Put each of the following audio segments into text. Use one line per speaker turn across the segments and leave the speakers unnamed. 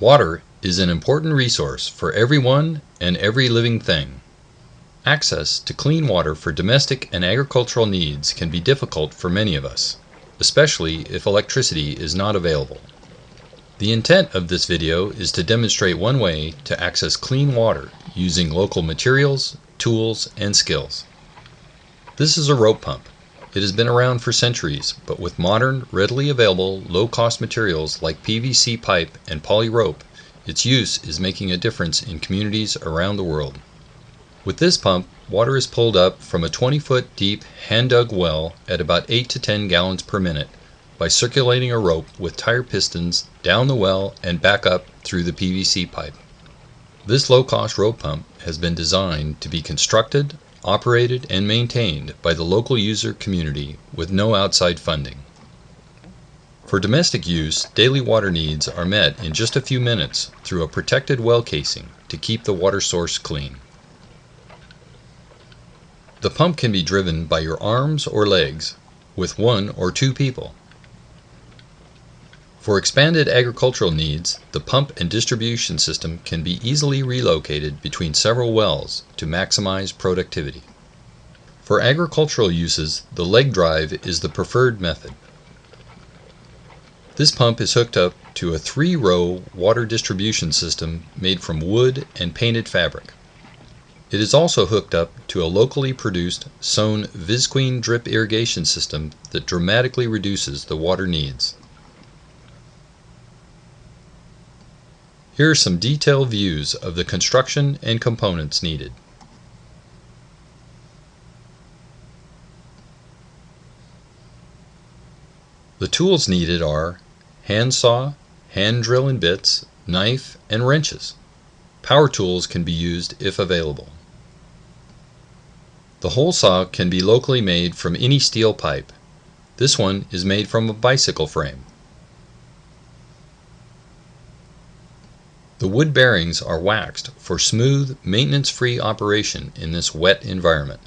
Water is an important resource for everyone and every living thing. Access to clean water for domestic and agricultural needs can be difficult for many of us, especially if electricity is not available. The intent of this video is to demonstrate one way to access clean water using local materials, tools, and skills. This is a rope pump. It has been around for centuries, but with modern, readily available, low-cost materials like PVC pipe and poly rope, its use is making a difference in communities around the world. With this pump, water is pulled up from a 20 foot deep hand-dug well at about 8 to 10 gallons per minute by circulating a rope with tire pistons down the well and back up through the PVC pipe. This low-cost rope pump has been designed to be constructed, operated, and maintained by the local user community with no outside funding. For domestic use, daily water needs are met in just a few minutes through a protected well casing to keep the water source clean. The pump can be driven by your arms or legs with one or two people. For expanded agricultural needs, the pump and distribution system can be easily relocated between several wells to maximize productivity. For agricultural uses, the leg drive is the preferred method. This pump is hooked up to a three-row water distribution system made from wood and painted fabric. It is also hooked up to a locally produced Sohn Visqueen drip irrigation system that dramatically reduces the water needs. Here are some detailed views of the construction and components needed. The tools needed are hand saw, hand drill and bits, knife, and wrenches. Power tools can be used if available. The hole saw can be locally made from any steel pipe. This one is made from a bicycle frame. The wood bearings are waxed for smooth, maintenance-free operation in this wet environment.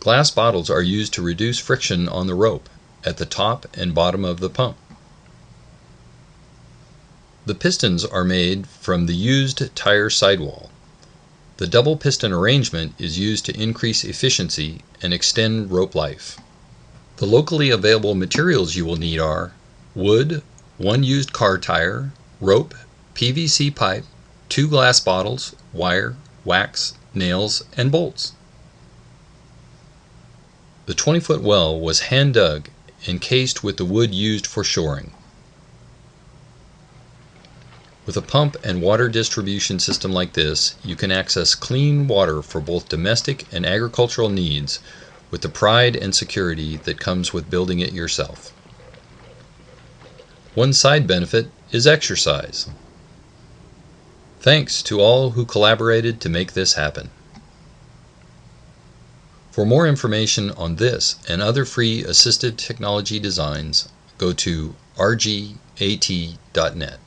Glass bottles are used to reduce friction on the rope at the top and bottom of the pump. The pistons are made from the used tire sidewall. The double piston arrangement is used to increase efficiency and extend rope life. The locally available materials you will need are wood, one used car tire, rope, PVC pipe, two glass bottles, wire, wax, nails, and bolts. The 20 foot well was hand dug and cased with the wood used for shoring. With a pump and water distribution system like this, you can access clean water for both domestic and agricultural needs with the pride and security that comes with building it yourself. One side benefit is exercise. Thanks to all who collaborated to make this happen. For more information on this and other free assisted technology designs, go to rgat.net.